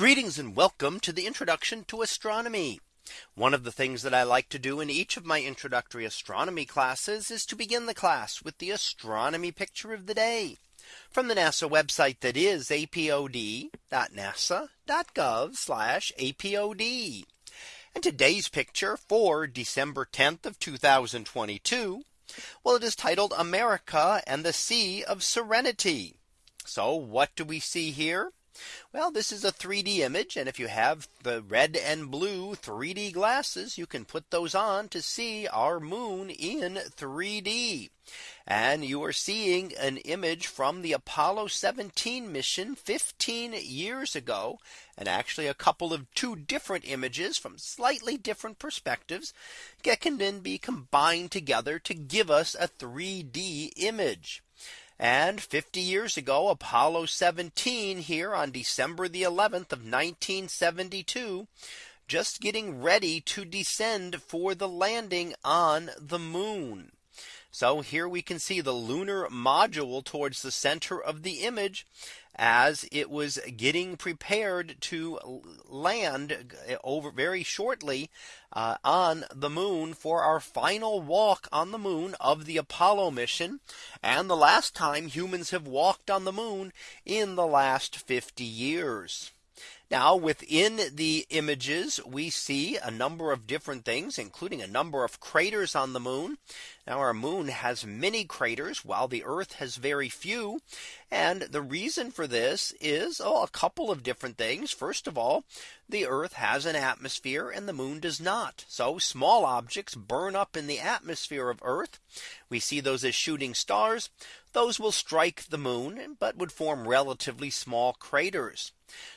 Greetings and welcome to the introduction to astronomy. One of the things that I like to do in each of my introductory astronomy classes is to begin the class with the astronomy picture of the day from the NASA website that is apod.nasa.gov apod. And today's picture for December 10th of 2022. Well, it is titled America and the Sea of Serenity. So what do we see here? Well, this is a 3D image. And if you have the red and blue 3D glasses, you can put those on to see our moon in 3D. And you are seeing an image from the Apollo 17 mission 15 years ago. And actually a couple of two different images from slightly different perspectives that can then be combined together to give us a 3D image. And 50 years ago, Apollo 17 here on December the 11th of 1972, just getting ready to descend for the landing on the moon. So here we can see the lunar module towards the center of the image as it was getting prepared to land over very shortly uh, on the moon for our final walk on the moon of the Apollo mission and the last time humans have walked on the moon in the last 50 years. Now within the images, we see a number of different things, including a number of craters on the moon. Now our moon has many craters while the Earth has very few. And the reason for this is oh, a couple of different things. First of all, the Earth has an atmosphere and the moon does not. So small objects burn up in the atmosphere of Earth. We see those as shooting stars. Those will strike the moon, but would form relatively small craters.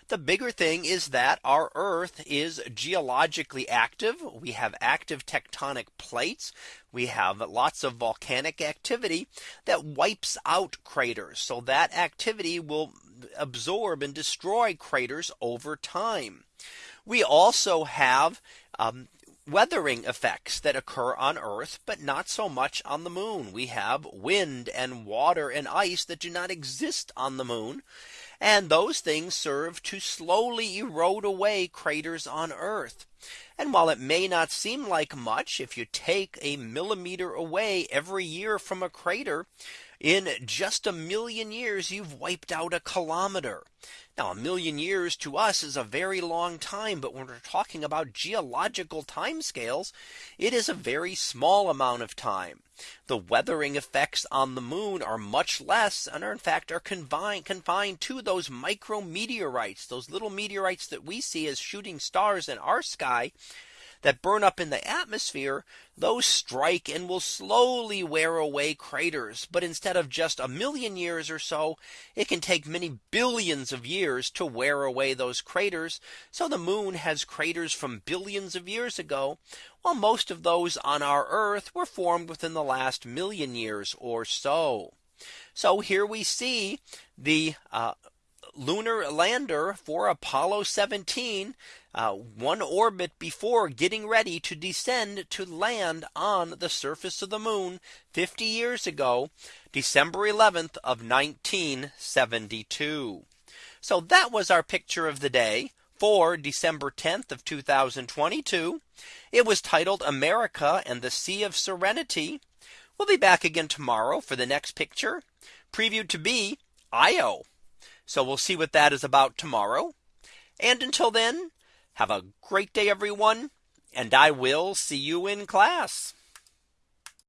The bigger thing is that our Earth is geologically active. We have active tectonic plates. We have lots of volcanic activity that wipes out craters. So that activity will absorb and destroy craters over time. We also have um, weathering effects that occur on Earth, but not so much on the moon. We have wind and water and ice that do not exist on the moon. And those things serve to slowly erode away craters on Earth. And while it may not seem like much, if you take a millimeter away every year from a crater, in just a million years, you've wiped out a kilometer. Now a million years to us is a very long time. But when we're talking about geological time scales, it is a very small amount of time. The weathering effects on the moon are much less and are in fact are confined confined to those micrometeorites, those little meteorites that we see as shooting stars in our sky that burn up in the atmosphere, those strike and will slowly wear away craters. But instead of just a million years or so, it can take many billions of years to wear away those craters. So the moon has craters from billions of years ago, while most of those on our Earth were formed within the last million years or so. So here we see the uh, lunar lander for Apollo 17 uh, one orbit before getting ready to descend to land on the surface of the moon 50 years ago, December 11th of 1972. So that was our picture of the day for December 10th of 2022. It was titled America and the Sea of Serenity. We'll be back again tomorrow for the next picture previewed to be Io. So we'll see what that is about tomorrow. And until then, have a great day, everyone. And I will see you in class.